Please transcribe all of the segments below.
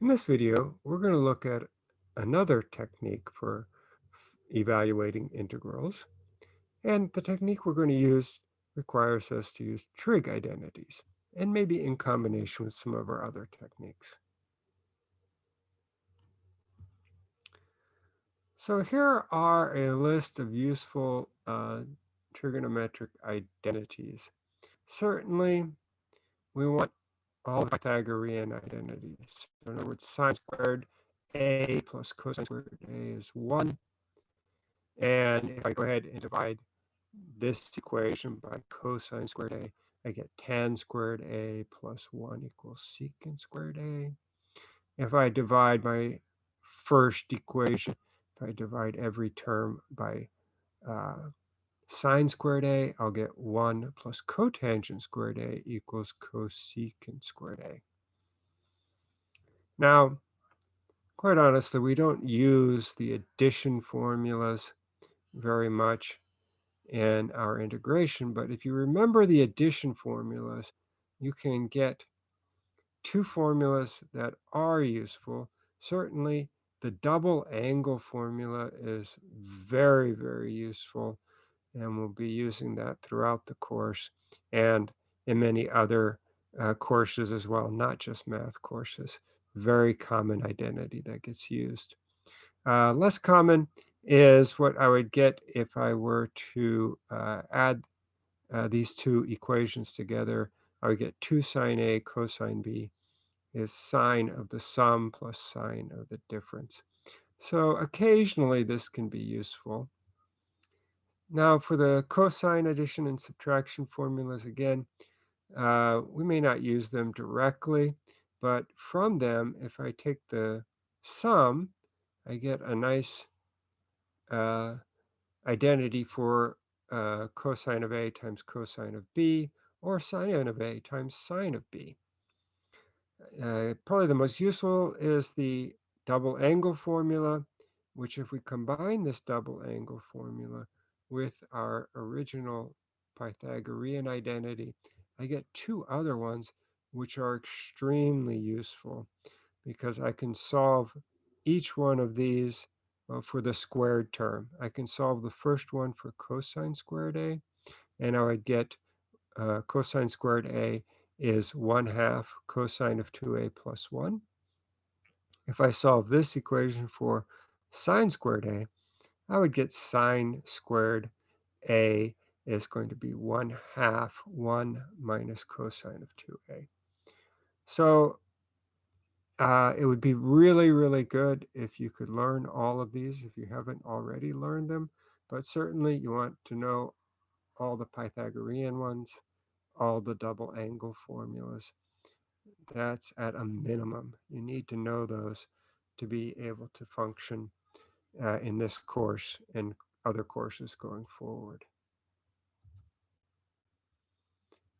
In this video, we're going to look at another technique for evaluating integrals. And the technique we're going to use requires us to use trig identities, and maybe in combination with some of our other techniques. So here are a list of useful uh, trigonometric identities. Certainly, we want all the Pythagorean identities. So in other words, sine squared a plus cosine squared a is 1. And if I go ahead and divide this equation by cosine squared a, I get tan squared a plus 1 equals secant squared a. If I divide my first equation, if I divide every term by uh, sine squared a, I'll get 1 plus cotangent squared a equals cosecant squared a. Now, quite honestly, we don't use the addition formulas very much in our integration, but if you remember the addition formulas, you can get two formulas that are useful. Certainly, the double angle formula is very, very useful and we'll be using that throughout the course and in many other uh, courses as well, not just math courses. Very common identity that gets used. Uh, less common is what I would get if I were to uh, add uh, these two equations together. I would get 2 sine A cosine B is sine of the sum plus sine of the difference. So occasionally this can be useful. Now for the cosine addition and subtraction formulas, again, uh, we may not use them directly, but from them, if I take the sum, I get a nice uh, identity for uh, cosine of A times cosine of B, or sine of A times sine of B. Uh, probably the most useful is the double angle formula, which if we combine this double angle formula with our original Pythagorean identity, I get two other ones which are extremely useful because I can solve each one of these uh, for the squared term. I can solve the first one for cosine squared A, and I would get uh, cosine squared A is 1 half cosine of 2A plus 1. If I solve this equation for sine squared A, I would get sine squared A is going to be 1 half 1 minus cosine of 2A. So uh, it would be really, really good if you could learn all of these if you haven't already learned them. But certainly you want to know all the Pythagorean ones, all the double angle formulas. That's at a minimum. You need to know those to be able to function uh, in this course and other courses going forward.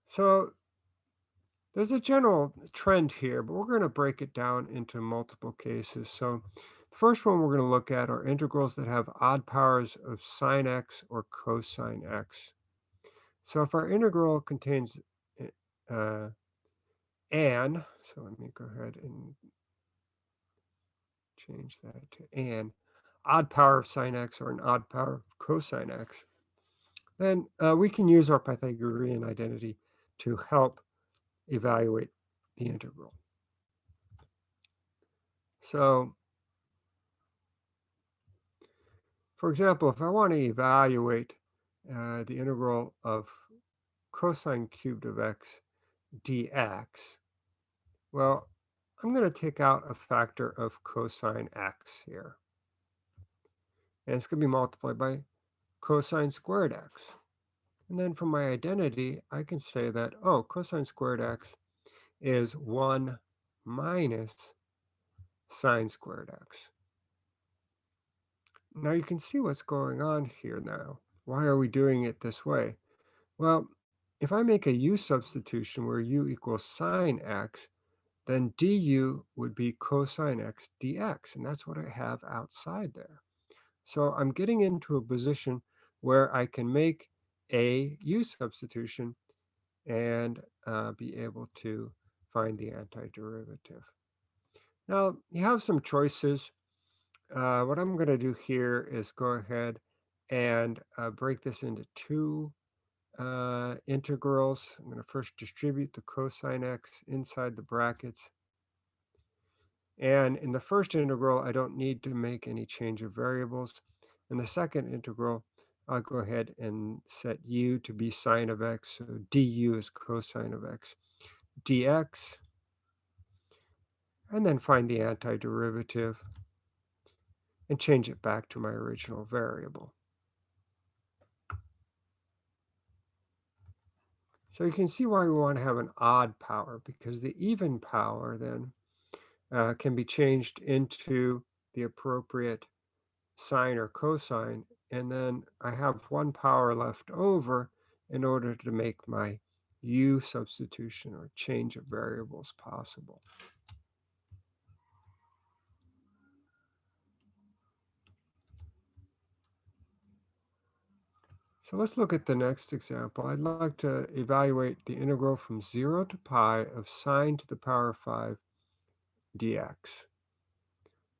So there's a general trend here, but we're going to break it down into multiple cases. So the first one we're going to look at are integrals that have odd powers of sine x or cosine x. So if our integral contains uh, an, so let me go ahead and change that to an, odd power of sine x or an odd power of cosine x, then uh, we can use our Pythagorean identity to help evaluate the integral. So, for example, if I want to evaluate uh, the integral of cosine cubed of x dx, well, I'm going to take out a factor of cosine x here. And it's going to be multiplied by cosine squared x. And then from my identity, I can say that, oh, cosine squared x is 1 minus sine squared x. Now you can see what's going on here now. Why are we doing it this way? Well, if I make a u substitution where u equals sine x, then du would be cosine x dx, and that's what I have outside there. So I'm getting into a position where I can make a u substitution and uh, be able to find the antiderivative. Now, you have some choices. Uh, what I'm going to do here is go ahead and uh, break this into two uh, integrals. I'm going to first distribute the cosine x inside the brackets. And in the first integral, I don't need to make any change of variables. In the second integral, I'll go ahead and set u to be sine of x. So du is cosine of x dx. And then find the antiderivative and change it back to my original variable. So you can see why we want to have an odd power, because the even power then uh, can be changed into the appropriate sine or cosine, and then I have one power left over in order to make my u substitution or change of variables possible. So let's look at the next example. I'd like to evaluate the integral from 0 to pi of sine to the power of 5 dx.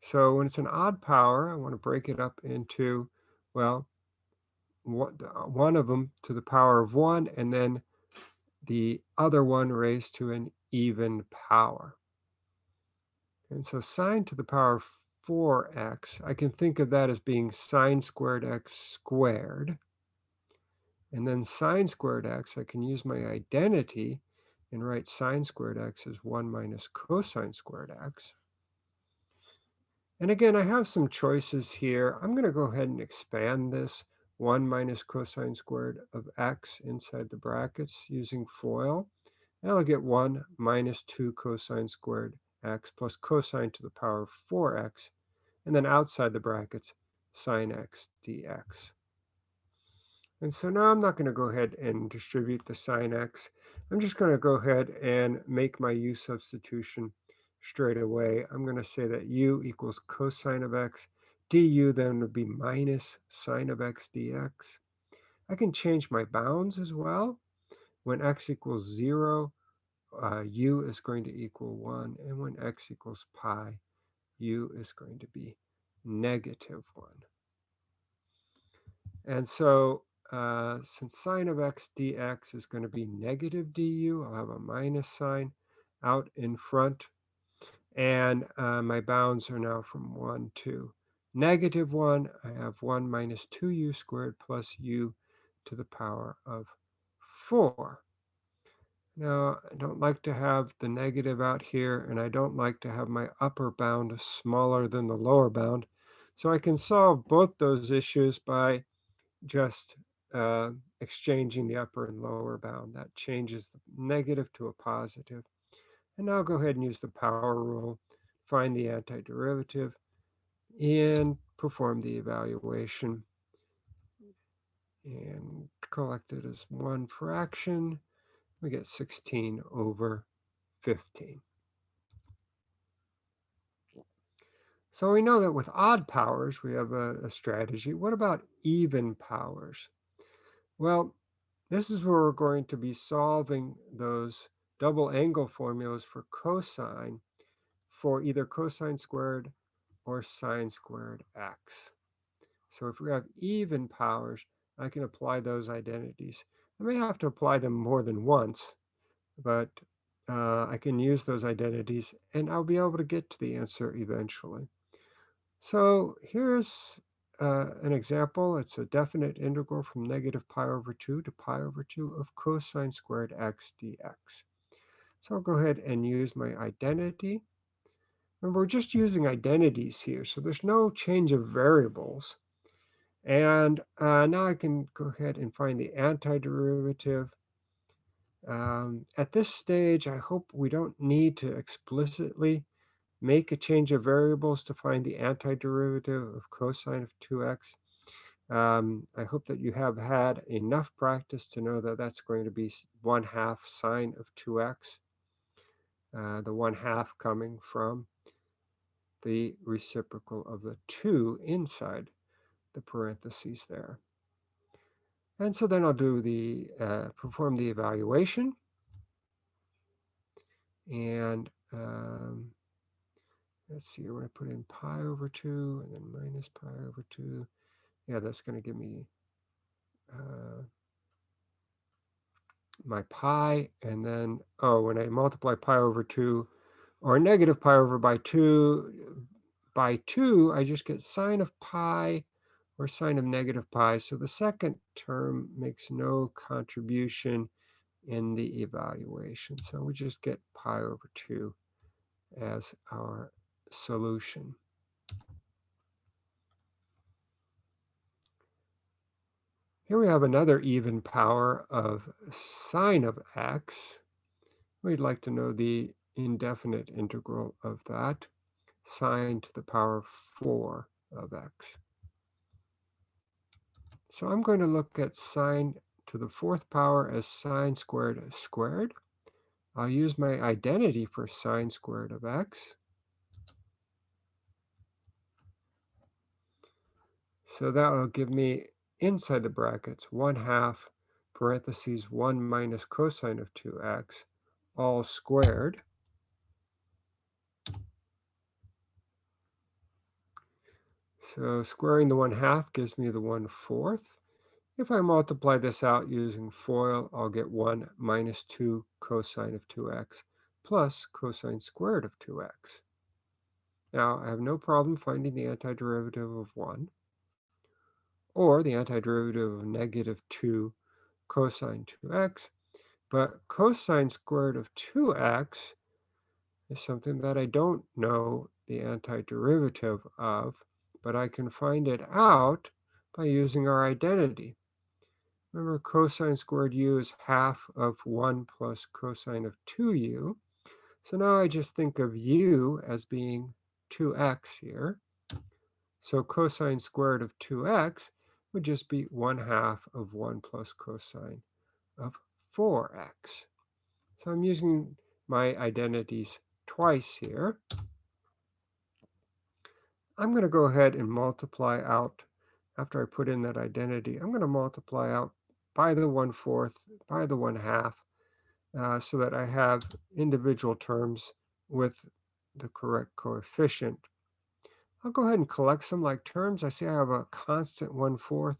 So when it's an odd power, I want to break it up into, well, uh, one of them to the power of 1, and then the other one raised to an even power. And so sine to the power of 4x, I can think of that as being sine squared x squared. And then sine squared x, I can use my identity and write sine squared x as 1 minus cosine squared x. And again, I have some choices here. I'm going to go ahead and expand this 1 minus cosine squared of x inside the brackets using FOIL. And I'll get 1 minus 2 cosine squared x plus cosine to the power of 4x. And then outside the brackets, sine x dx. And so now I'm not going to go ahead and distribute the sine x. I'm just going to go ahead and make my u substitution straight away. I'm going to say that u equals cosine of x. du then would be minus sine of x dx. I can change my bounds as well. When x equals 0, uh, u is going to equal 1. And when x equals pi, u is going to be negative 1. And so uh, since sine of x dx is going to be negative du, I'll have a minus sign out in front. And uh, my bounds are now from 1 to negative 1. I have 1 minus 2u squared plus u to the power of 4. Now, I don't like to have the negative out here, and I don't like to have my upper bound smaller than the lower bound. So I can solve both those issues by just uh, exchanging the upper and lower bound. That changes the negative to a positive. And now go ahead and use the power rule, find the antiderivative, and perform the evaluation. And collect it as one fraction. We get 16 over 15. So we know that with odd powers, we have a, a strategy. What about even powers? Well, this is where we're going to be solving those double angle formulas for cosine for either cosine squared or sine squared x. So if we have even powers, I can apply those identities. I may have to apply them more than once, but uh, I can use those identities and I'll be able to get to the answer eventually. So here's uh, an example, it's a definite integral from negative pi over 2 to pi over 2 of cosine squared x dx. So I'll go ahead and use my identity. And we're just using identities here, so there's no change of variables. And uh, now I can go ahead and find the antiderivative. Um, at this stage, I hope we don't need to explicitly make a change of variables to find the antiderivative of cosine of 2x. Um, I hope that you have had enough practice to know that that's going to be 1 half sine of 2x, uh, the 1 half coming from the reciprocal of the 2 inside the parentheses there. And so then I'll do the, uh, perform the evaluation. And um, let's see, we're put in pi over 2 and then minus pi over 2. Yeah, that's going to give me uh, my pi. And then, oh, when I multiply pi over 2 or negative pi over by 2 by 2, I just get sine of pi or sine of negative pi. So the second term makes no contribution in the evaluation. So we just get pi over 2 as our solution. Here we have another even power of sine of x. We'd like to know the indefinite integral of that, sine to the power 4 of x. So I'm going to look at sine to the fourth power as sine squared squared. I'll use my identity for sine squared of x. So that will give me inside the brackets 1 half parentheses 1 minus cosine of 2x all squared. So squaring the 1 half gives me the 1 fourth. If I multiply this out using FOIL, I'll get 1 minus 2 cosine of 2x plus cosine squared of 2x. Now, I have no problem finding the antiderivative of 1 or the antiderivative of negative 2 cosine 2x. But cosine squared of 2x is something that I don't know the antiderivative of, but I can find it out by using our identity. Remember, cosine squared u is half of 1 plus cosine of 2u. So now I just think of u as being 2x here. So cosine squared of 2x would just be 1 half of 1 plus cosine of 4x. So I'm using my identities twice here. I'm going to go ahead and multiply out, after I put in that identity, I'm going to multiply out by the 1 fourth, by the 1 half, uh, so that I have individual terms with the correct coefficient. I'll go ahead and collect some like terms. I see I have a constant 1 fourth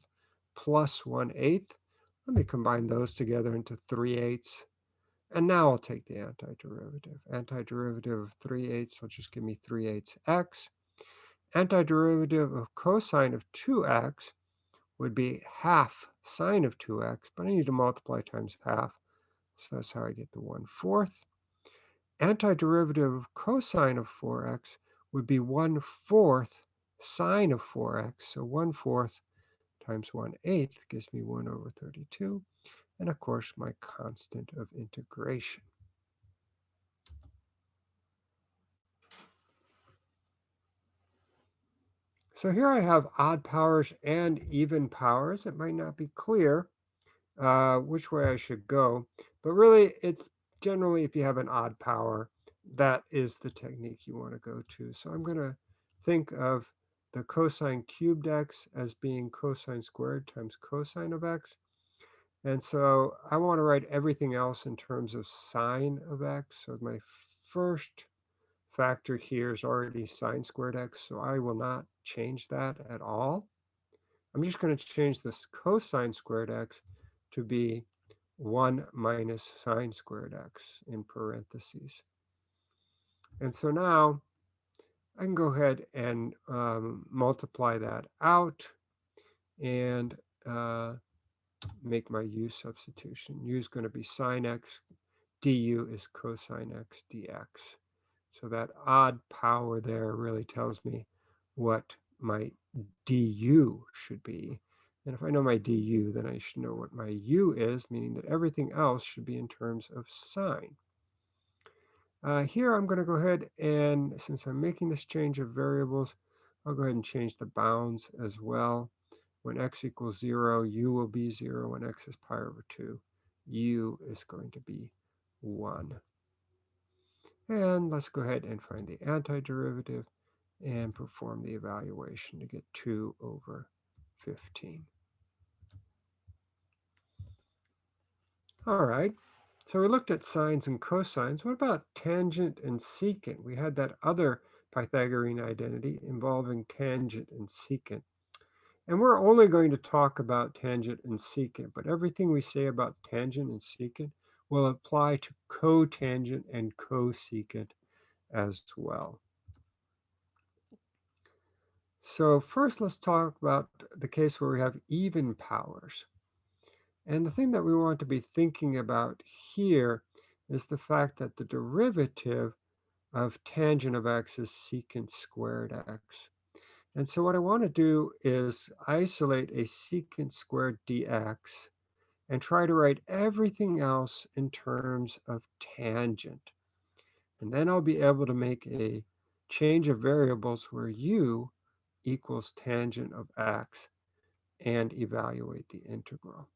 plus 1 eighth. Let me combine those together into 3 eighths. And now I'll take the antiderivative. Antiderivative of 3 eighths will just give me 3 eighths x. Antiderivative of cosine of 2x would be half sine of 2x, but I need to multiply times half. So that's how I get the 1 fourth. Antiderivative of cosine of 4x would be 1 fourth sine of 4x. So 1 fourth times 1 eighth gives me 1 over 32. And of course, my constant of integration. So here I have odd powers and even powers. It might not be clear uh, which way I should go, but really it's generally if you have an odd power, that is the technique you want to go to. So I'm going to think of the cosine cubed x as being cosine squared times cosine of x. And so I want to write everything else in terms of sine of x. So my first factor here is already sine squared x, so I will not change that at all. I'm just going to change this cosine squared x to be 1 minus sine squared x in parentheses. And so now I can go ahead and um, multiply that out and uh, make my u substitution. u is going to be sine x, du is cosine x dx. So that odd power there really tells me what my du should be. And if I know my du, then I should know what my u is, meaning that everything else should be in terms of sine. Uh, here I'm going to go ahead and, since I'm making this change of variables, I'll go ahead and change the bounds as well. When x equals 0, u will be 0. When x is pi over 2, u is going to be 1. And let's go ahead and find the antiderivative and perform the evaluation to get 2 over 15. All right, so we looked at sines and cosines. What about tangent and secant? We had that other Pythagorean identity involving tangent and secant. And we're only going to talk about tangent and secant, but everything we say about tangent and secant will apply to cotangent and cosecant as well. So first, let's talk about the case where we have even powers. And the thing that we want to be thinking about here is the fact that the derivative of tangent of x is secant squared x. And so what I want to do is isolate a secant squared dx and try to write everything else in terms of tangent. And then I'll be able to make a change of variables where u equals tangent of x and evaluate the integral.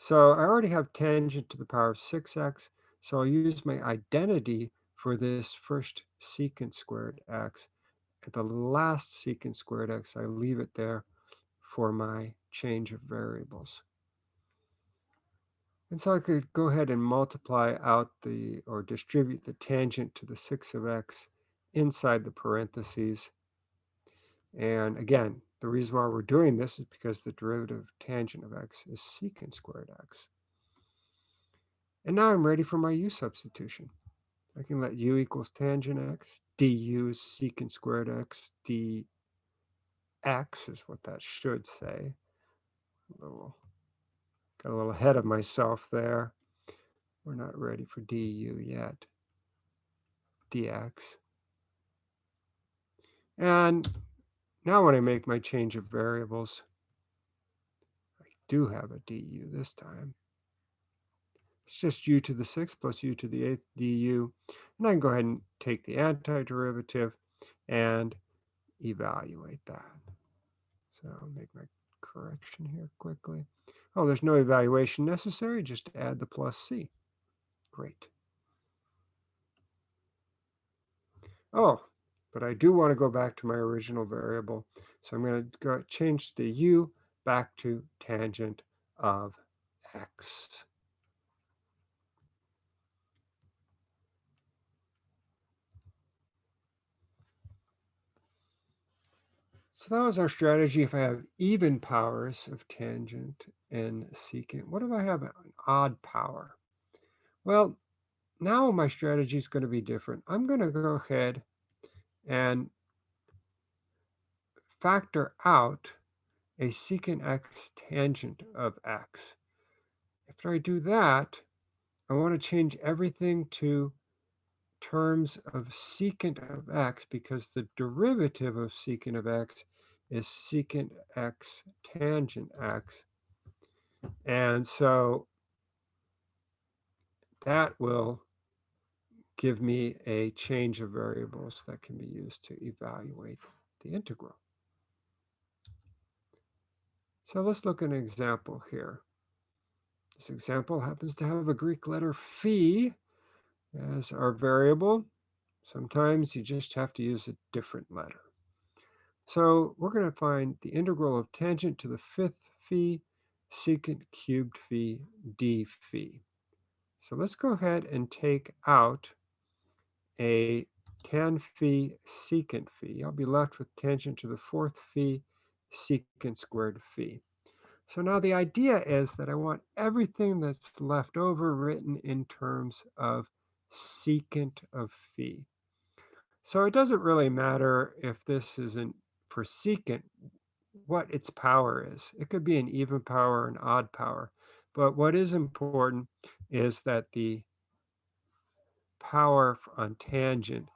So I already have tangent to the power of 6x, so I'll use my identity for this first secant squared x. At the last secant squared x, I leave it there for my change of variables. And so I could go ahead and multiply out the, or distribute the tangent to the 6 of x inside the parentheses. And again, the reason why we're doing this is because the derivative tangent of x is secant squared x. And now I'm ready for my u substitution. I can let u equals tangent x, du is secant squared x, dx is what that should say. A little, got a little ahead of myself there. We're not ready for du yet. dx. And now when I make my change of variables, I do have a du this time. It's just u to the 6th plus u to the 8th du. And I can go ahead and take the antiderivative and evaluate that. So I'll make my correction here quickly. Oh, there's no evaluation necessary, just add the plus c. Great. Oh, but I do want to go back to my original variable. So I'm going to go change the u back to tangent of x. So that was our strategy if I have even powers of tangent and secant. What if I have an odd power? Well, now my strategy is going to be different. I'm going to go ahead and factor out a secant x tangent of x. After I do that, I want to change everything to terms of secant of x because the derivative of secant of x is secant x tangent x. And so that will give me a change of variables that can be used to evaluate the integral. So let's look at an example here. This example happens to have a Greek letter phi as our variable. Sometimes you just have to use a different letter. So we're going to find the integral of tangent to the fifth phi secant cubed phi d phi. So let's go ahead and take out a tan phi secant phi. I'll be left with tangent to the fourth phi secant squared phi. So now the idea is that I want everything that's left over written in terms of secant of phi. So it doesn't really matter if this isn't for secant, what its power is. It could be an even power, an odd power. But what is important is that the power on tangent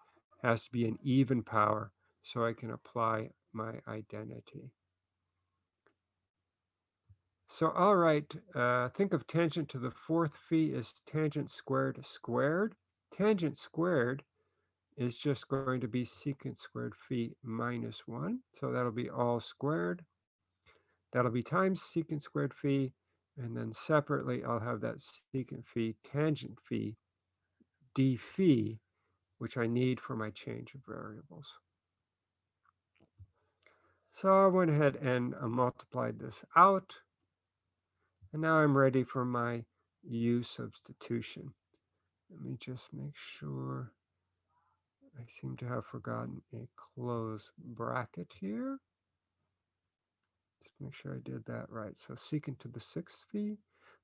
has to be an even power so I can apply my identity. So all right, uh, think of tangent to the fourth phi as tangent squared squared. Tangent squared is just going to be secant squared phi minus 1. So that'll be all squared. That'll be times secant squared phi. And then separately, I'll have that secant phi tangent phi d phi, which I need for my change of variables. So I went ahead and uh, multiplied this out. And now I'm ready for my u substitution. Let me just make sure I seem to have forgotten a close bracket here. Let's make sure I did that right. So secant to the sixth phi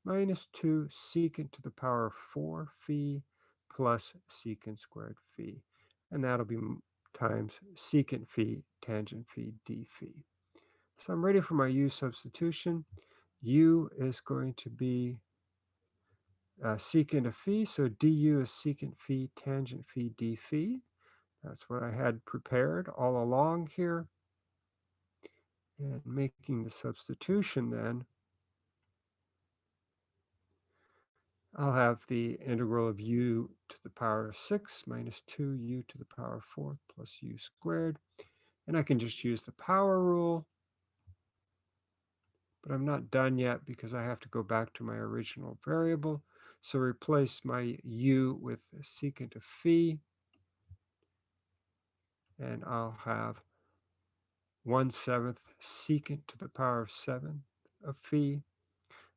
minus 2 secant to the power of 4 phi plus secant squared phi. And that'll be times secant phi tangent phi d phi. So I'm ready for my u substitution. u is going to be uh, secant of phi, so du is secant phi tangent phi d phi. That's what I had prepared all along here. And making the substitution then, I'll have the integral of u to the power of 6 minus 2u to the power of 4 plus u squared. And I can just use the power rule. But I'm not done yet because I have to go back to my original variable. So replace my u with secant of phi. And I'll have 1 seventh secant to the power of 7 of phi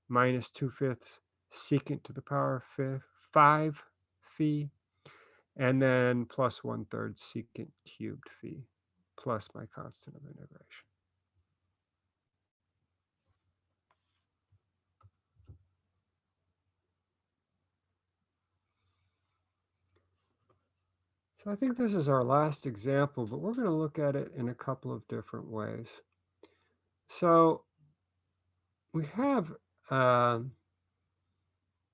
minus 2 fifths secant to the power of 5 phi and then plus one third secant cubed phi plus my constant of integration. So I think this is our last example, but we're going to look at it in a couple of different ways. So we have uh,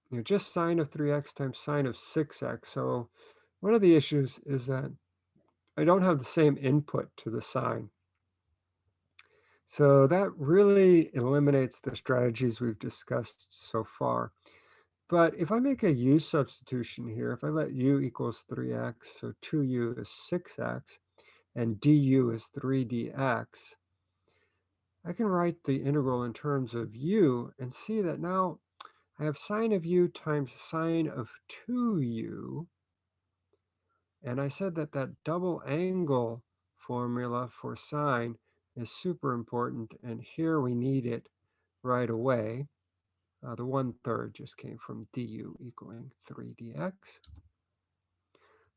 you know, just sine of 3x times sine of 6x. So one of the issues is that I don't have the same input to the sine. So that really eliminates the strategies we've discussed so far. But if I make a u substitution here, if I let u equals 3x, so 2u is 6x, and du is 3dx, I can write the integral in terms of u and see that now I have sine of u times sine of 2u. And I said that that double angle formula for sine is super important. And here we need it right away. Uh, the one third just came from du equaling 3 dx.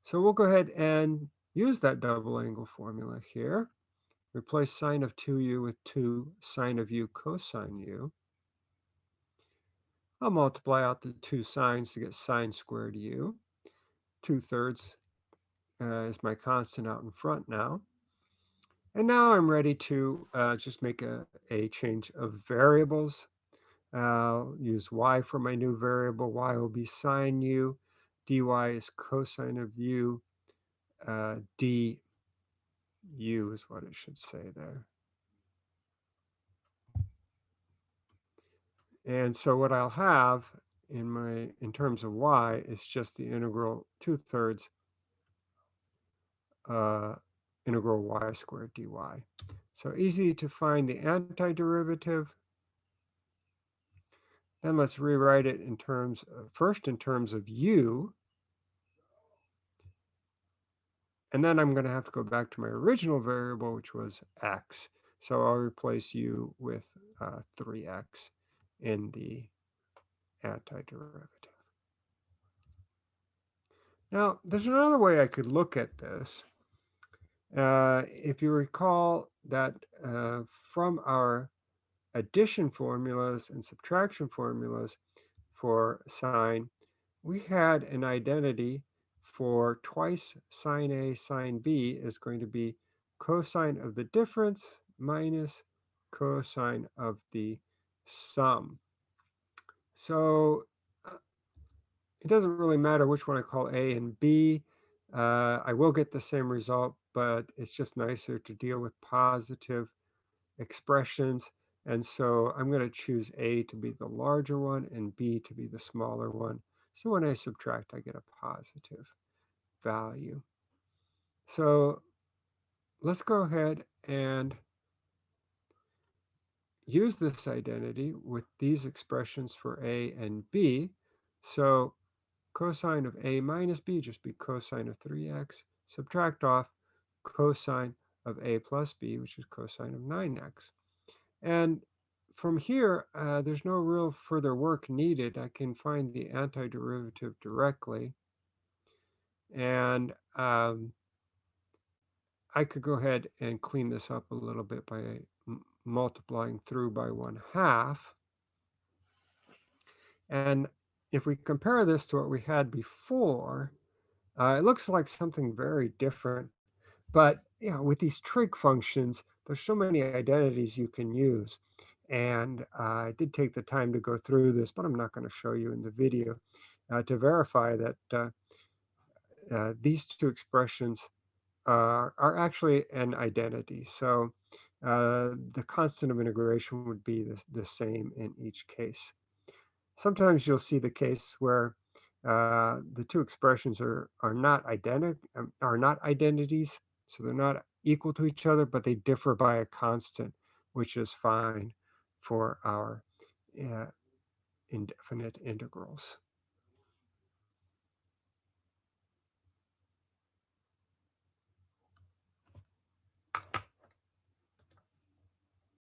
So we'll go ahead and use that double angle formula here. Replace sine of 2u with 2 sine of u cosine u. I'll multiply out the two sines to get sine squared u. 2 thirds uh, is my constant out in front now. And now I'm ready to uh, just make a, a change of variables. I'll use y for my new variable. y will be sine u. dy is cosine of u. Uh, du is what it should say there. And so what I'll have in my in terms of y is just the integral 2 thirds uh, integral y squared dy. So easy to find the antiderivative. Then let's rewrite it in terms, of, first in terms of u. And then I'm going to have to go back to my original variable, which was x. So I'll replace u with uh, 3x in the antiderivative. Now, there's another way I could look at this. Uh, if you recall that uh, from our addition formulas and subtraction formulas for sine, we had an identity for twice sine A sine B is going to be cosine of the difference minus cosine of the sum. So uh, it doesn't really matter which one I call A and B. Uh, I will get the same result, but it's just nicer to deal with positive expressions. And so I'm going to choose A to be the larger one and B to be the smaller one. So when I subtract, I get a positive value. So let's go ahead and use this identity with these expressions for a and b. So cosine of a minus b just be cosine of 3x. Subtract off cosine of a plus b, which is cosine of 9x. And from here, uh, there's no real further work needed. I can find the antiderivative directly. And um, I could go ahead and clean this up a little bit by multiplying through by one half. And if we compare this to what we had before, uh, it looks like something very different. But, know, with these trig functions, there's so many identities you can use. And I did take the time to go through this, but I'm not gonna show you in the video, uh, to verify that, uh uh, these 2 expressions are actually an identity. So, uh, the constant of integration would be the the same in each case. Sometimes you'll see the case where, uh, the 2 expressions are are not identi um, are not identities, so they're not equal to each other, but they differ by a constant, which is fine for our, uh, indefinite integrals.